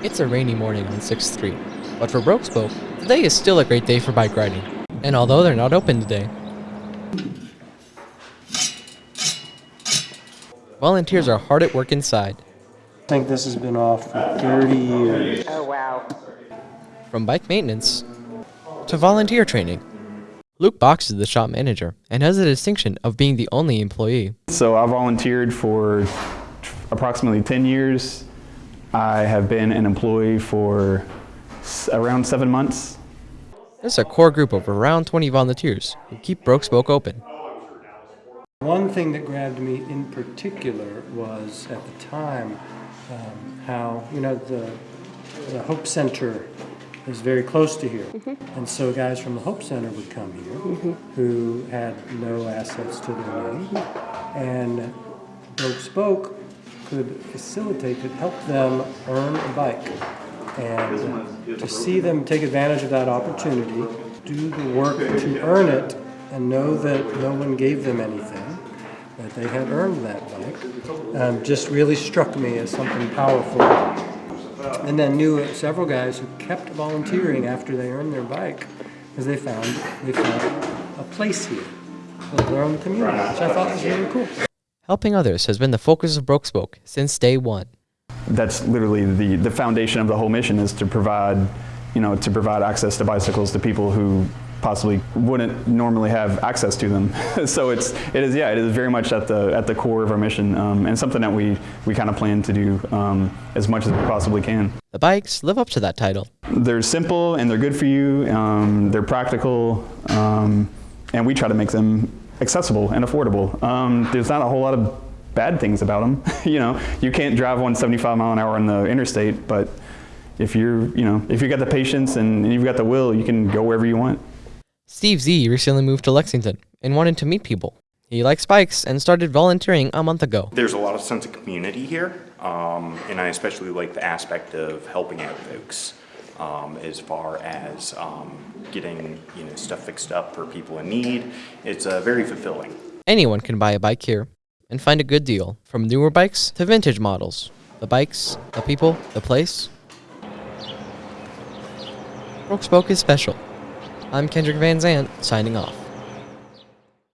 It's a rainy morning on 6th Street, but for Broke Spoke, today is still a great day for bike riding. And although they're not open today, volunteers are hard at work inside. I think this has been off for 30 years. Oh, wow. From bike maintenance to volunteer training. Luke Box is the shop manager and has the distinction of being the only employee. So I volunteered for approximately 10 years. I have been an employee for s- around seven months. There's a core group of around 20 volunteers who keep Broke Spoke open. One thing that grabbed me in particular was at the time um, how, you know, the, the Hope Center is very close to here. Mm-hmm. And so guys from the Hope Center would come here mm-hmm. who had no assets to their name. Mm-hmm. And Broke Spoke could facilitate, could help them earn a bike. And to see them take advantage of that opportunity, do the work to earn it, and know that no one gave them anything, that they had earned that bike, um, just really struck me as something powerful. And then knew several guys who kept volunteering after they earned their bike because they found they found a place here, their own community, which I thought was really cool. Helping others has been the focus of Broke Spoke since day one. That's literally the, the foundation of the whole mission is to provide, you know, to provide access to bicycles to people who possibly wouldn't normally have access to them. so it's, it is, yeah, it is very much at the, at the core of our mission um, and something that we, we kind of plan to do um, as much as we possibly can. The bikes live up to that title. They're simple and they're good for you. Um, they're practical, um, and we try to make them accessible and affordable. Um, there's not a whole lot of bad things about them. you know, you can't drive 175 mile an hour on the interstate, but if you're, you know, if you've got the patience and you've got the will, you can go wherever you want. Steve Z recently moved to Lexington and wanted to meet people. He likes bikes and started volunteering a month ago. There's a lot of sense of community here, um, and I especially like the aspect of helping out folks um, as far as um, getting you know stuff fixed up for people in need. It's uh, very fulfilling. Anyone can buy a bike here and find a good deal, from newer bikes to vintage models. The bikes, the people, the place. Broke Spoke is special. I'm Kendrick Van Zant, signing off.